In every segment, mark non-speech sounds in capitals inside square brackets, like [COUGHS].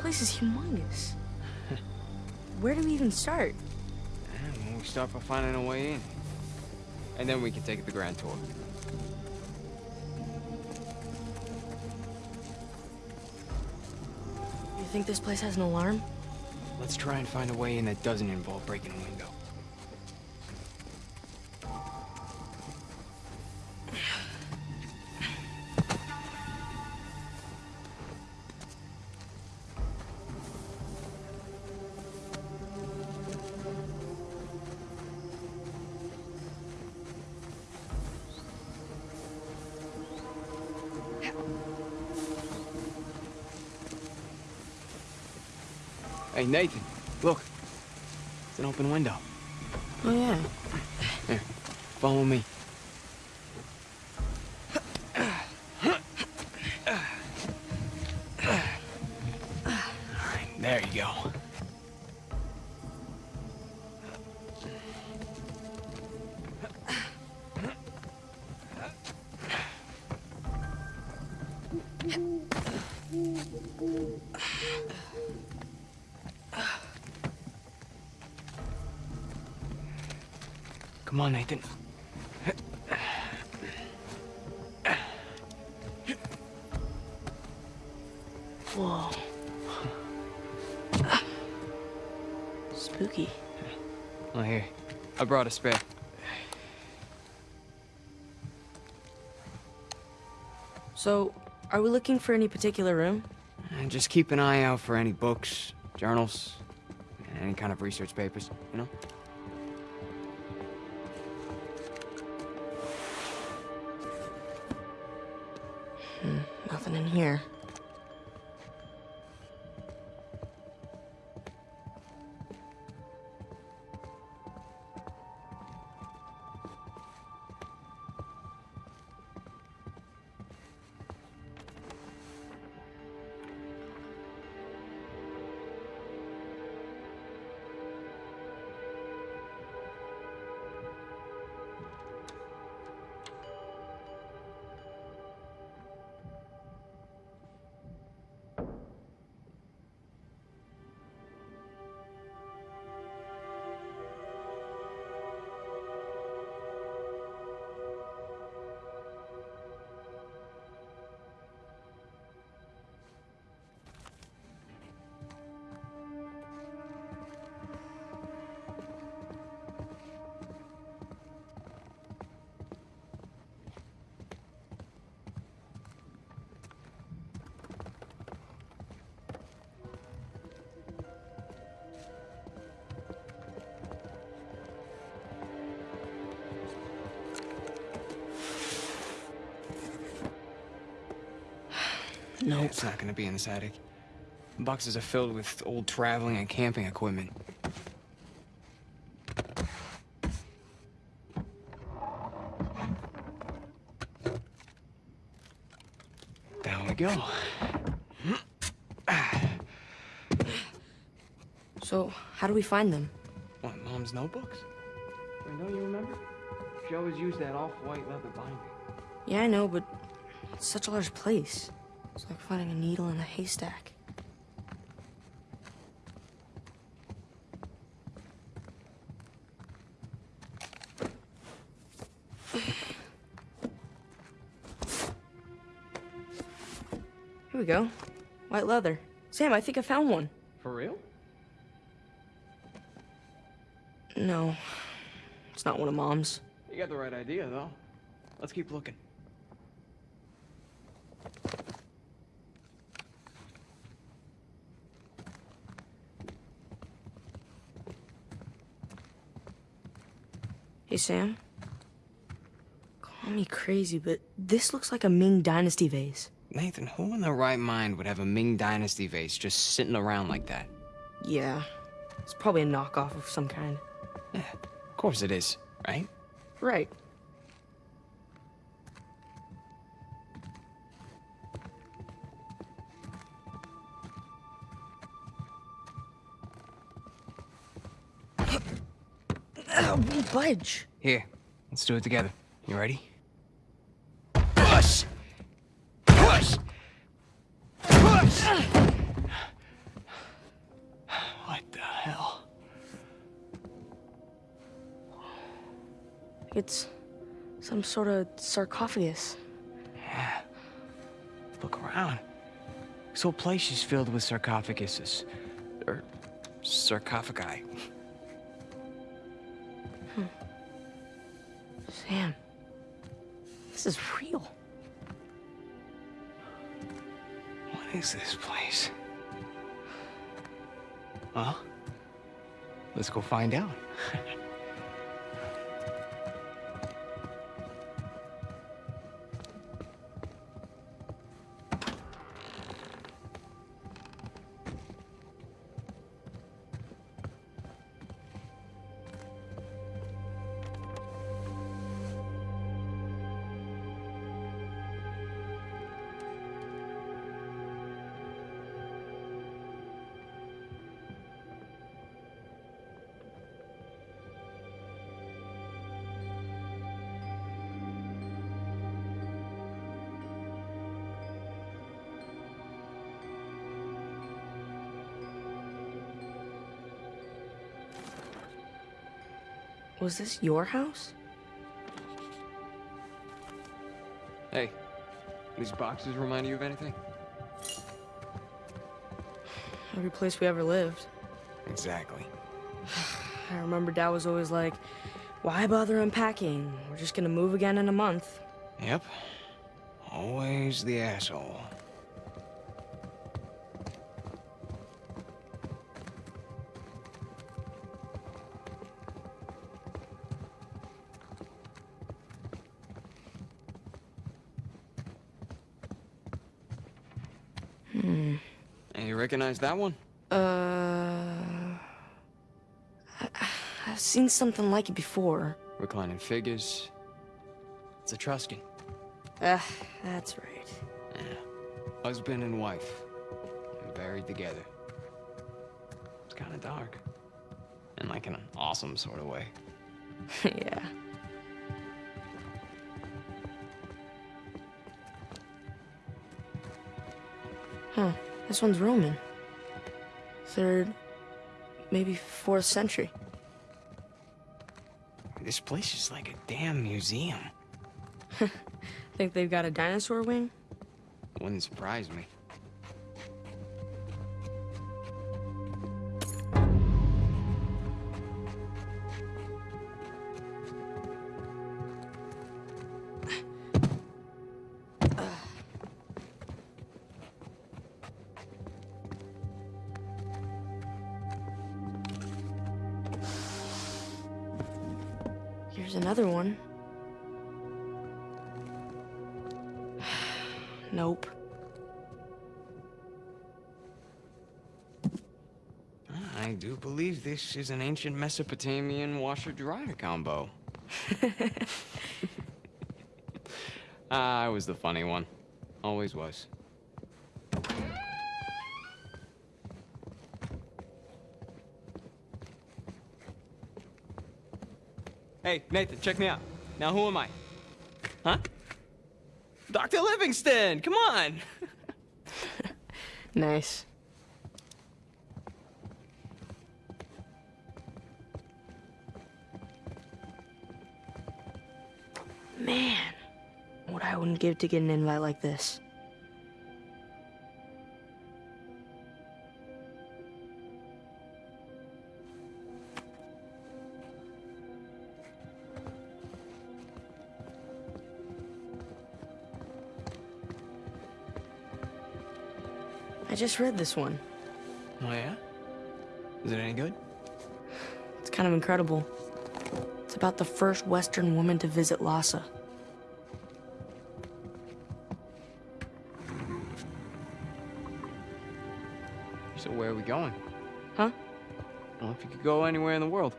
place is humongous. Where do we even start? And we start by finding a way in. And then we can take the grand tour. You think this place has an alarm? Let's try and find a way in that doesn't involve breaking a window. Hey, Nathan, look. It's an open window. Oh, yeah. Here, follow me. Right, there you go. Come on, Nathan. Whoa. Spooky. Oh, here. I brought a spare. So, are we looking for any particular room? And just keep an eye out for any books, journals, any kind of research papers, you know? Here. Nope. It's not gonna be in this attic. The boxes are filled with old traveling and camping equipment. Down we go. So, how do we find them? What, Mom's notebooks? Wait, don't you remember? She always used that off-white leather binding. Yeah, I know, but it's such a large place. It's like finding a needle in a haystack. Here we go. White leather. Sam, I think I found one. For real? No, it's not one of Mom's. You got the right idea, though. Let's keep looking. Hey, Sam. Call me crazy, but this looks like a Ming Dynasty vase. Nathan, who in their right mind would have a Ming Dynasty vase just sitting around like that? Yeah, it's probably a knockoff of some kind. Yeah, of course it is, right? Right. Won't budge. Here, let's do it together. You ready? Push! Push! Push! What the hell? It's some sort of sarcophagus. Yeah. Look around. This whole place is filled with sarcophaguses. Or sarcophagi. [LAUGHS] is this place? Well, let's go find out. Was this your house? Hey, these boxes remind you of anything? Every place we ever lived. Exactly. [SIGHS] I remember Dad was always like, why bother unpacking? We're just gonna move again in a month. Yep. Always the asshole. Recognize that one? Uh. I've seen something like it before. Reclining figures. It's Etruscan. Ah, that's right. Yeah. Husband and wife. Buried together. It's kind of dark. In like an awesome sort of way. [LAUGHS] yeah. Huh. This one's Roman. Third, maybe fourth century. This place is like a damn museum. [LAUGHS] Think they've got a dinosaur wing? Wouldn't surprise me. I do believe this is an ancient Mesopotamian washer-dryer combo. [LAUGHS] Ah, I was the funny one. Always was. Hey, Nathan, check me out. Now, who am I? Huh? Dr. Livingstone, come on! [LAUGHS] Nice. Give to get an invite like this. I just read this one. Oh, yeah? Is it any good? It's kind of incredible. It's about the first Western woman to visit Lhasa. So where are we going? Huh? Well, if you could go anywhere in the world,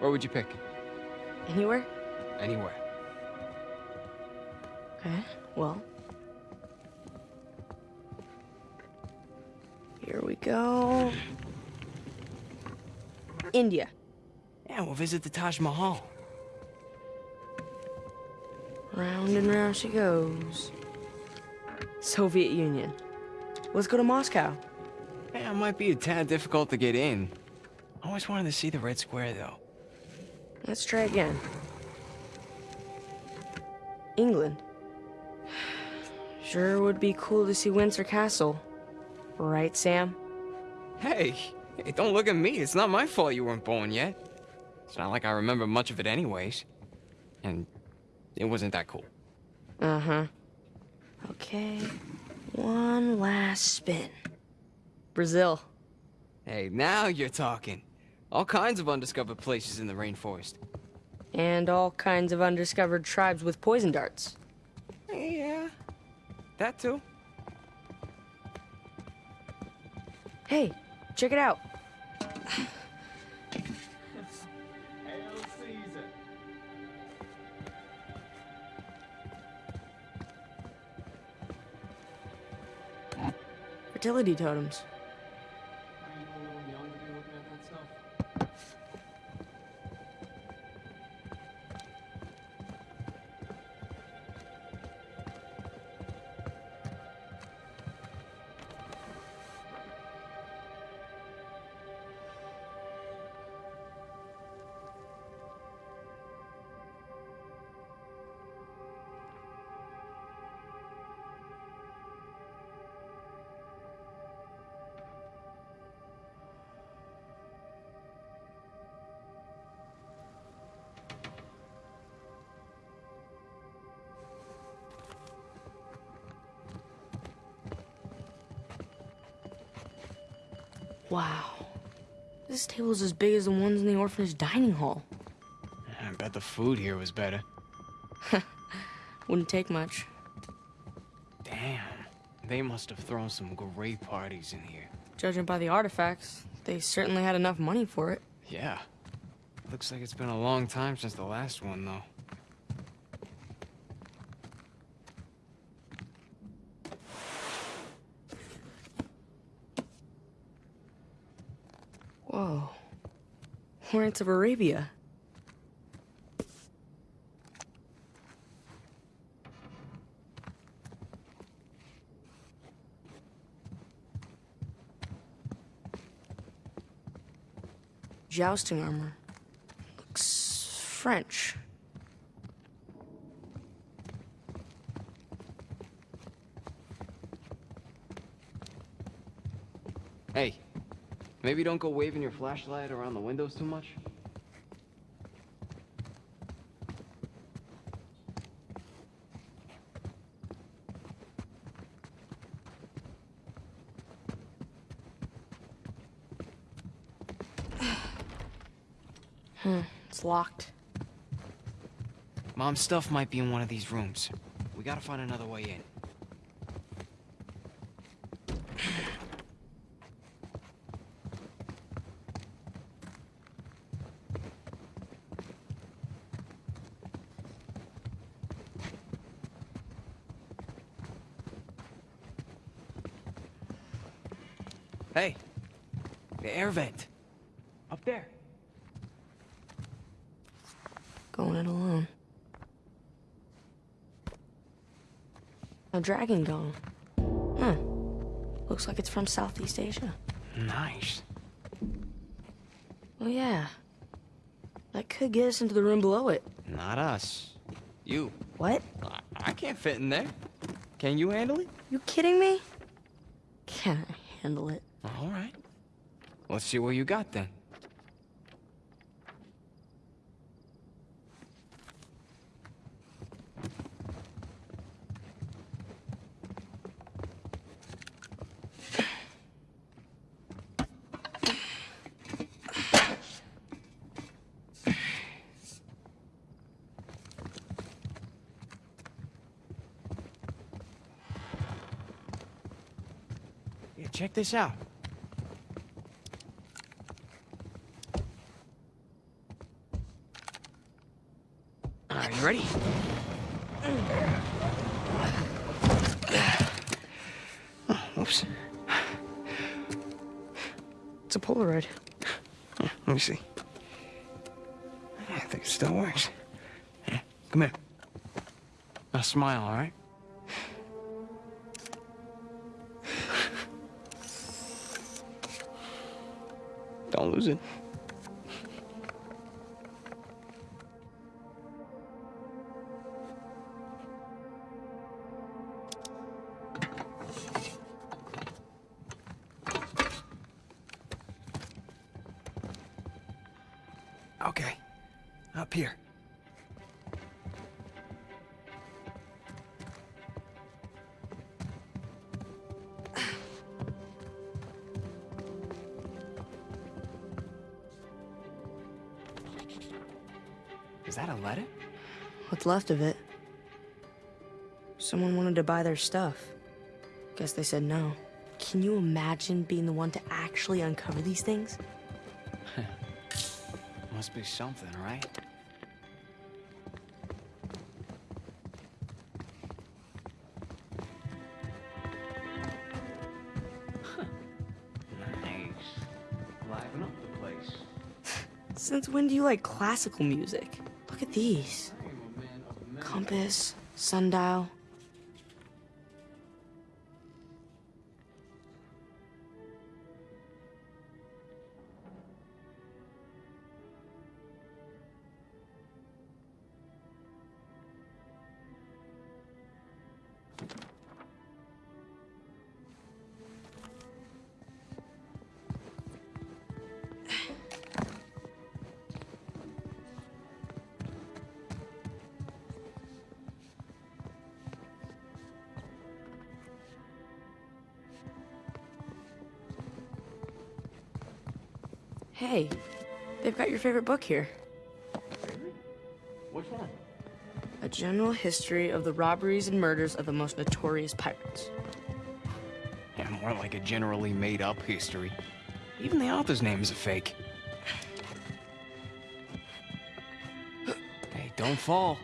where would you pick? Anywhere? Anywhere. Okay, well. Here we go. India. Yeah, we'll visit the Taj Mahal. Round and round she goes. Soviet Union. Let's go to Moscow. It might be a tad difficult to get in. I always wanted to see the Red Square, though. Let's try again. England. Sure would be cool to see Windsor Castle. Right, Sam? Hey, hey, don't look at me. It's not my fault you weren't born yet. It's not like I remember much of it anyways. And it wasn't that cool. Uh-huh. Okay, one last spin. Brazil. Hey, now you're talking. All kinds of undiscovered places in the rainforest. And all kinds of undiscovered tribes with poison darts. Yeah, that too. Hey, check it out. Fertility totems. Table's as big as the ones in the orphanage dining hall. I bet the food here was better. [LAUGHS] Wouldn't take much. Damn, they must have thrown some great parties in here. Judging by the artifacts, they certainly had enough money for it. Yeah. Looks like it's been a long time since the last one, though. Whoa. Lawrence of Arabia. Jousting armor. Looks French. Hey, maybe don't go waving your flashlight around the windows too much. [SIGHS] Hmm, it's locked. Mom's stuff might be in one of these rooms. We gotta find another way in. Hey, the air vent. Up there. Going it alone. A dragon gone. Huh. Looks like it's from Southeast Asia. Nice. Oh, yeah. That could get us into the room below it. Not us. You. What? I, I can't fit in there. Can you handle it? You kidding me? Can I handle it? Let's see what you got then. Check this out. Let me see. I think it still works. Come here. Now smile, all right? [SIGHS] Don't lose it. Letter? What's left of it? Someone wanted to buy their stuff. Guess they said no. Can you imagine being the one to actually uncover these things? [LAUGHS] Must be something, right? Huh. [LAUGHS] Nice. Liven up the place. Since when do you like classical music? Look at these. Compass, sundial. Hey, they've got your favorite book here. Which one? A general history of the robberies and murders of the most notorious pirates. Yeah, more like a generally made up history. Even the author's name is a fake. [SIGHS] hey, don't fall.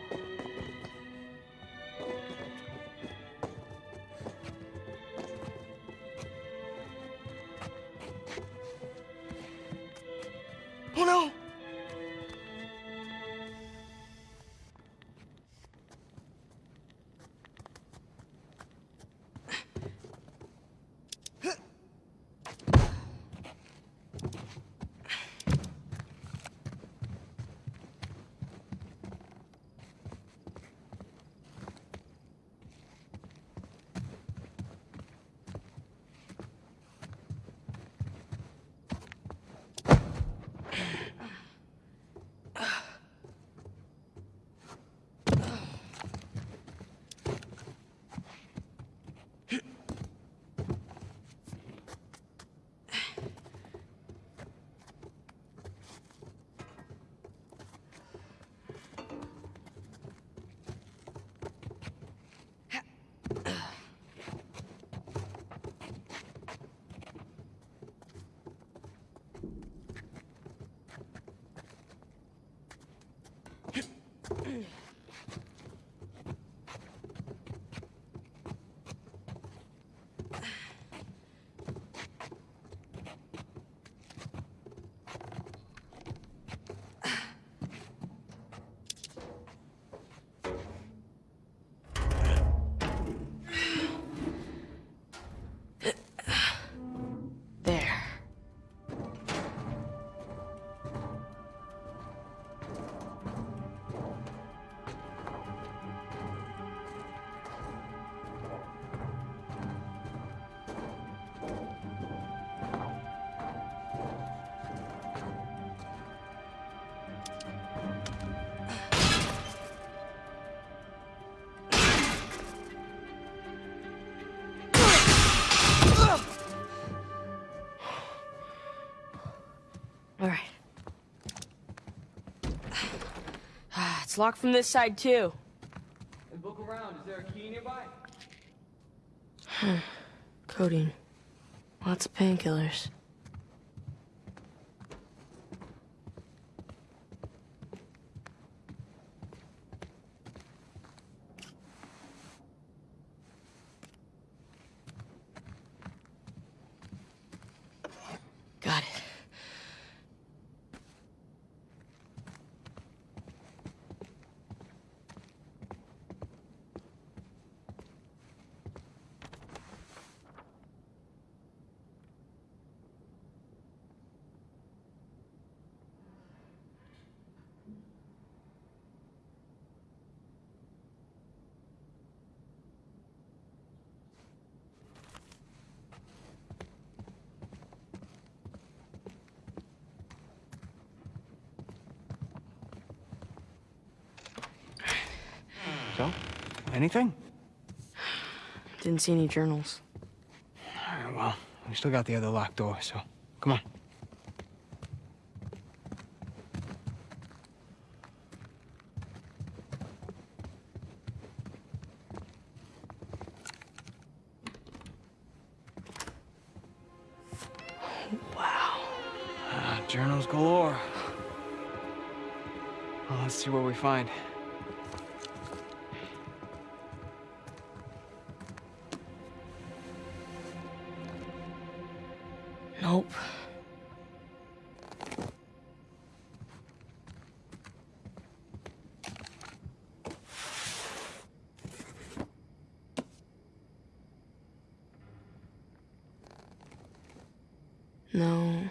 Locked from this side too. And look around. Is there a key nearby? [SIGHS] Codeine. Lots of painkillers. Got it. Anything? Didn't see any journals. Alright, well, we still got the other locked door, so come on. Wow. Ah, journals galore. Well, let's see what we find. No.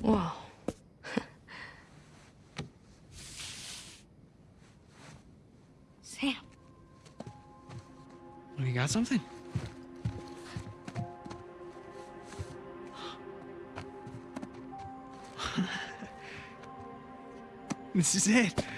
Whoa. [LAUGHS] Sam. Well, you got something? This is it.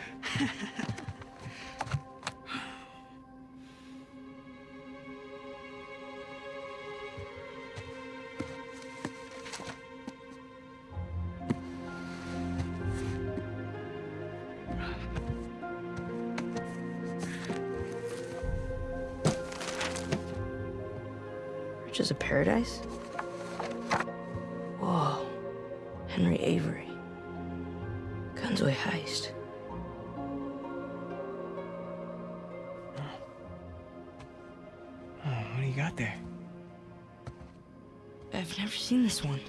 I've never seen this one.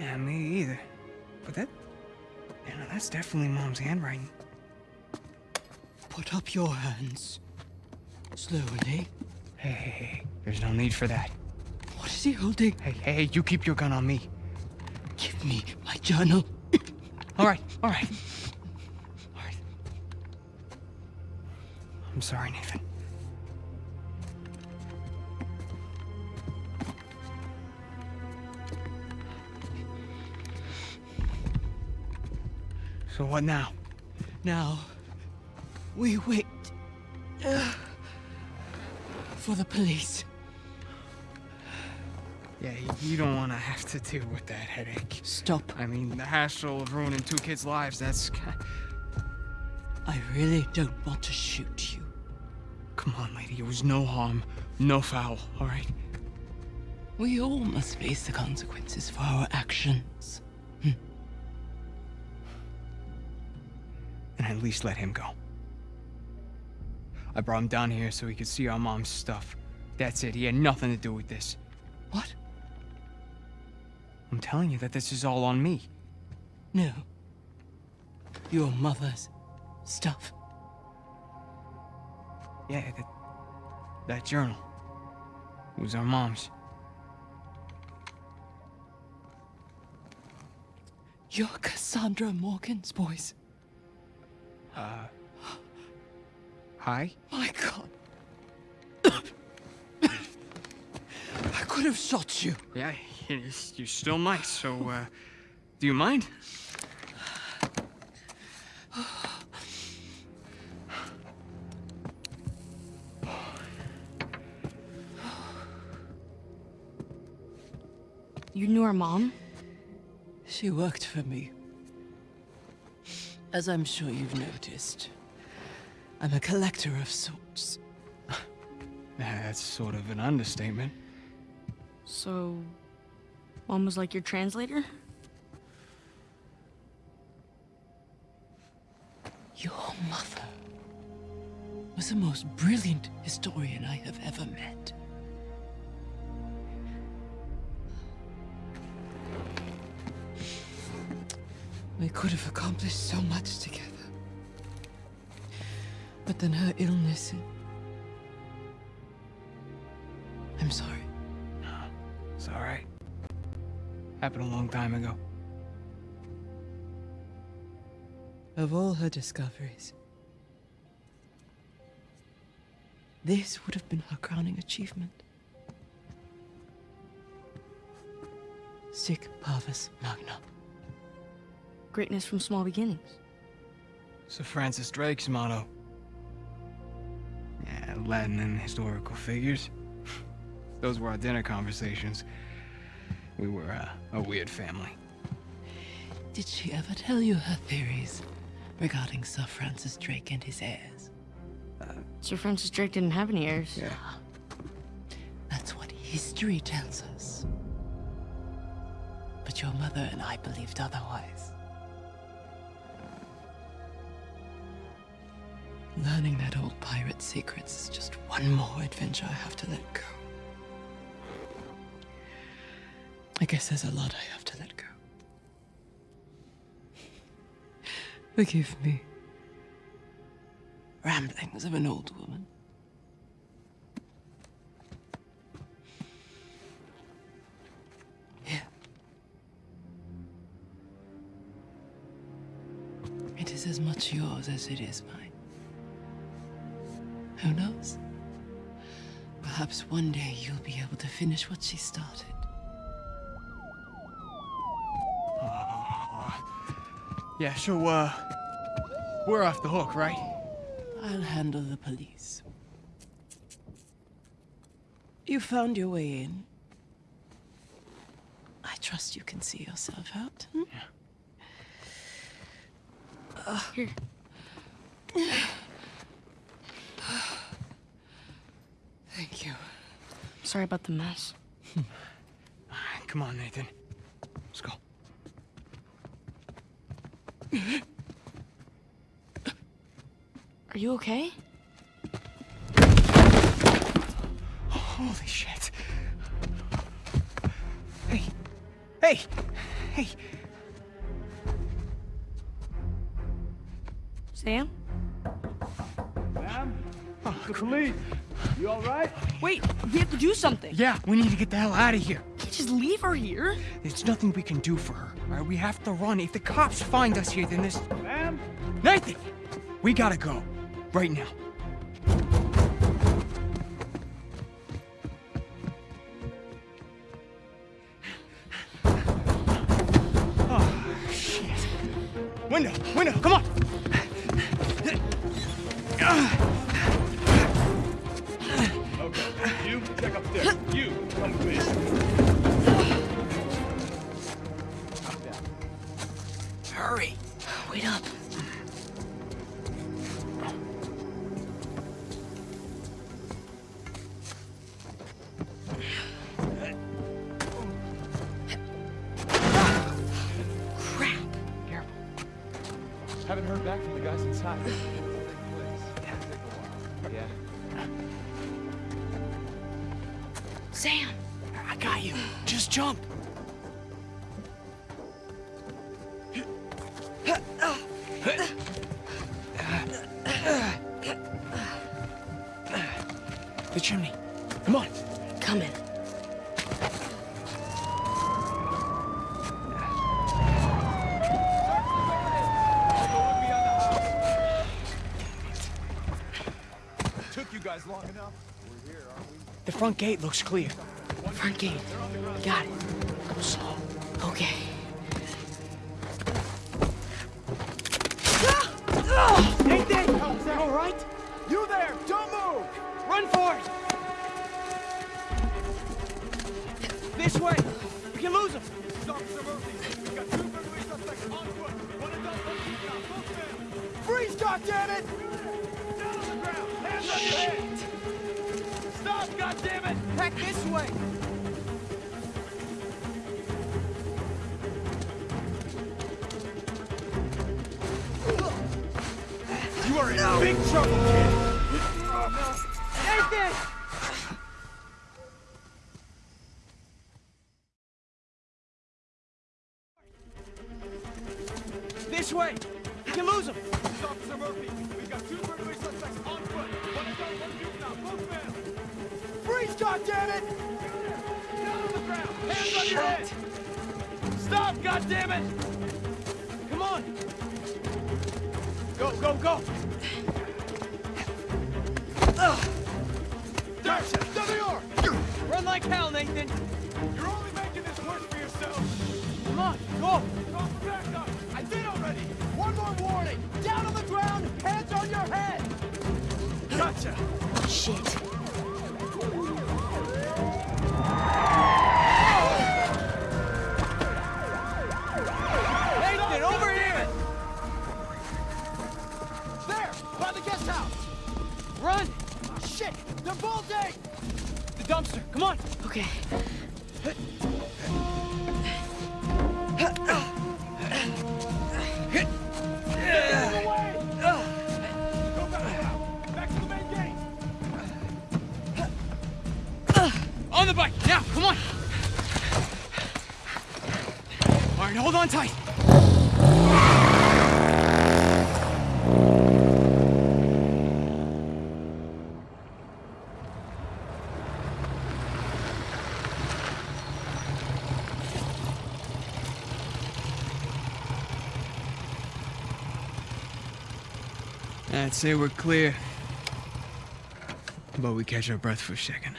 Yeah, me either. But that, you know, that's definitely Mom's handwriting. Put up your hands. Slowly. Hey, hey, hey, there's no need for that. What is he holding? Hey, hey, hey, you keep your gun on me. Give me my journal. All right, all right. All right. I'm sorry, Nathan. So what now? Now, we wait uh, for the police. Yeah, you don't want to have to deal with that headache. Stop. I mean, the hassle of ruining two kids' lives, that's... I really don't want to shoot you. Come on, lady, it was no harm, no foul, all right? We all must face the consequences for our actions. At least let him go. I brought him down here so he could see our mom's stuff. That's it, he had nothing to do with this. What? I'm telling you that this is all on me. No. Your mother's stuff. Yeah, that, that journal. It was our mom's. You're Cassandra Morgan's boys. Uh. Hi? My God. [COUGHS] I could have shot you. Yeah, you, you still might, so, uh. Do you mind? You knew her mom? She worked for me. As I'm sure you've noticed, I'm a collector of sorts. [LAUGHS] That's sort of an understatement. So, mom was like your translator? Your mother was the most brilliant historian I have ever met. We could have accomplished so much together. But then her illness. I'm sorry. No, It's alright. Happened a long time ago. Of all her discoveries, this would have been her crowning achievement. Sic parvis magna. Greatness from small beginnings. Sir Francis Drake's motto. Yeah, Latin and historical figures. [LAUGHS] Those were our dinner conversations. We were uh, a weird family. Did she ever tell you her theories regarding Sir Francis Drake and his heirs? Sir Francis Drake didn't have any heirs. Yeah. That's what history tells us. But your mother and I believed otherwise. Learning that old pirate's secrets is just one more adventure I have to let go. I guess there's a lot I have to let go. Forgive me. Ramblings of an old woman. Here. It is as much yours as it is mine. Perhaps one day you'll be able to finish what she started. Yeah, so, uh, we're off the hook, right? I'll handle the police. You found your way in. I trust you can see yourself out. hmm? Here. Thank you. Sorry about the mess. [LAUGHS] Come on, Nathan. Let's go. Are you okay? Holy shit. Hey. Hey. Hey. Sam? Police, you all right? Wait, we have to do something. Yeah, we need to get the hell out of here. Can't just leave her here. There's nothing we can do for her. All right, we have to run. If the cops find us here, then this... Ma'am? Nathan! We gotta go. Right now. Back from the guys inside. Front gate looks clear. Front gate. Got it. Go slow. Okay. Nathan! All right? You there! Don't move! Run for it! This way! We can lose him! Officer Murphy, Back this way! You are in big trouble, kid! Nathan! I'd say we're clear. But we catch our breath for a second.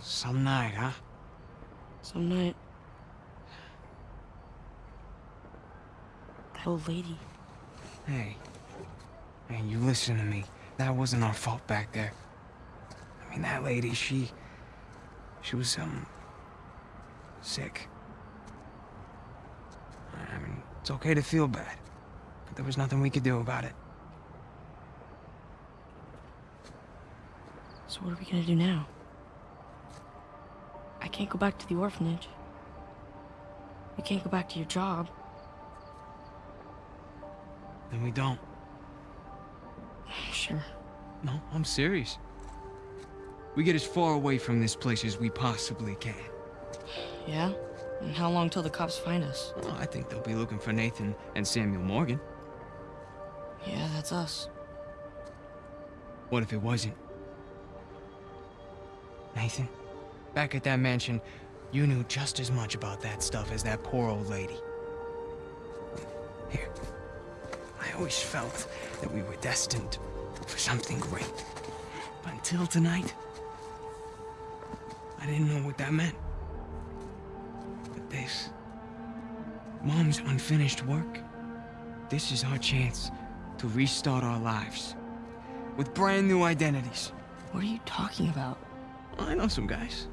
Some night, huh? Some night. That old lady. Hey. Hey, you listen to me. That wasn't our fault back there. I mean, that lady, she... She was, um... Sick. I mean, it's okay to feel bad. But there was nothing we could do about it. So what are we gonna do now? I can't go back to the orphanage. You can't go back to your job. We don't. Sure. No, I'm serious. We get as far away from this place as we possibly can. Yeah? And how long till the cops find us? Well, I think they'll be looking for Nathan and Samuel Morgan. Yeah, that's us. What if it wasn't? Nathan, back at that mansion, you knew just as much about that stuff as that poor old lady. Always felt that we were destined for something great. But until tonight, I didn't know what that meant. But this, Mom's unfinished work, this is our chance to restart our lives with brand new identities. What are you talking about? I know some guys.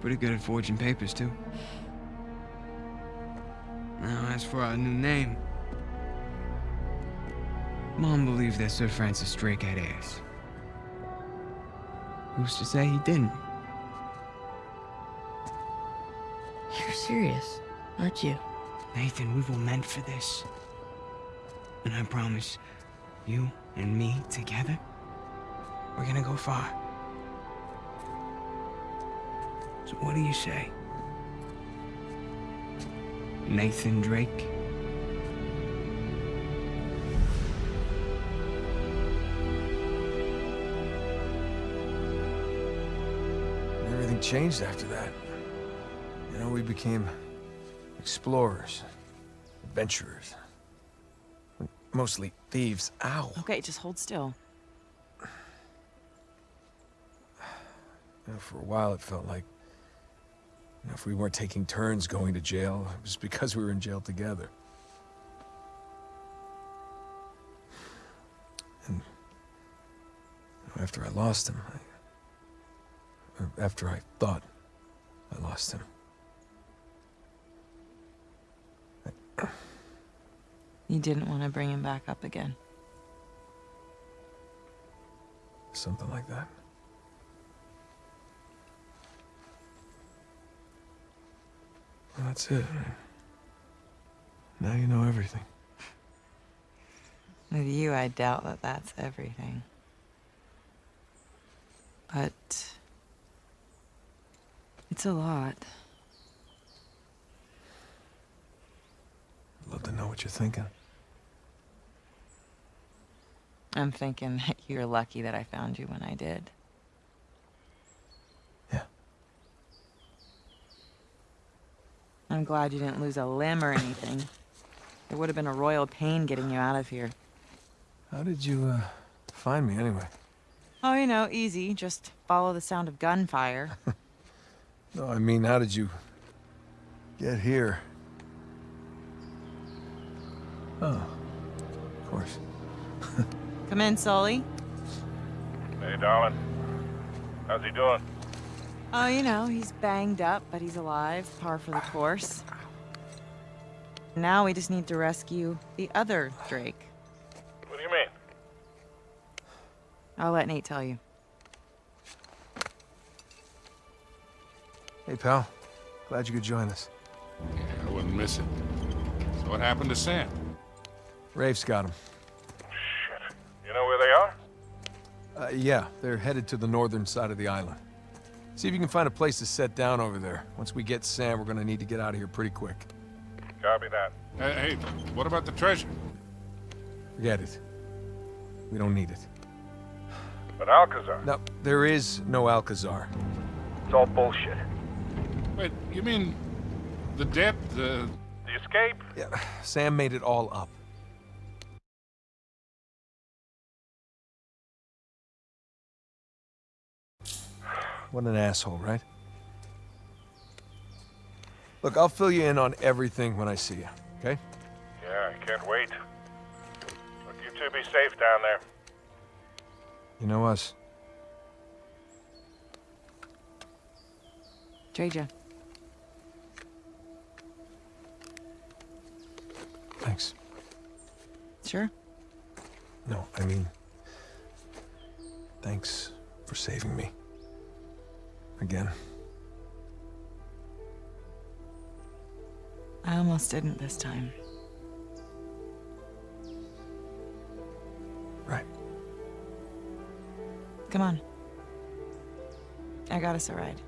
Pretty good at forging papers, too. Now, as for our new name, Mom believes that Sir Francis Drake had heirs. Who's to say he didn't? You're serious, aren't you? Nathan, we were meant for this. And I promise, you and me together, we're gonna go far. So what do you say? Nathan Drake? Changed after that. You know, we became explorers, adventurers. Mostly thieves. Ow. Okay, just hold still. You know, for a while, it felt like you know, if we weren't taking turns going to jail, it was because we were in jail together. And you know, after I lost him, I, or after I thought I lost him, You didn't want to bring him back up again. something like that. Well, that's it. Now you know everything. With you, I doubt that that's everything. But it's a lot. I'd love to know what you're thinking. I'm thinking [LAUGHS] that you're lucky that I found you when I did. Yeah. I'm glad you didn't lose a limb or anything. It would have been a royal pain getting you out of here. How did you, uh, find me anyway? Oh, you know, easy. Just follow the sound of gunfire. [LAUGHS] No, I mean, how did you get here? Oh, of course. [LAUGHS] Come in, Sully. Hey, darling. How's he doing? Oh, you know, he's banged up, but he's alive. Par for the course. Now we just need to rescue the other Drake. What do you mean? I'll let Nate tell you. Hey, pal. Glad you could join us. Yeah, I wouldn't miss it. So what happened to Sam? Rafe's got him. Shit. You know where they are? Uh, yeah, they're headed to the northern side of the island. See if you can find a place to set down over there. Once we get Sam, we're gonna need to get out of here pretty quick. Copy that. Hey, hey, what about the treasure? Forget it. We don't need it. But Alcazar. No, there is no Alcazar. It's all bullshit. Wait, you mean the debt, the... The escape? Yeah, Sam made it all up. What an asshole, right? Look, I'll fill you in on everything when I see you, okay? Yeah, I can't wait. Look, you two be safe down there. You know us. Traja. Thanks. Sure. No, I mean... Thanks for saving me. Again. I almost didn't this time. Right. Come on. I got us a ride.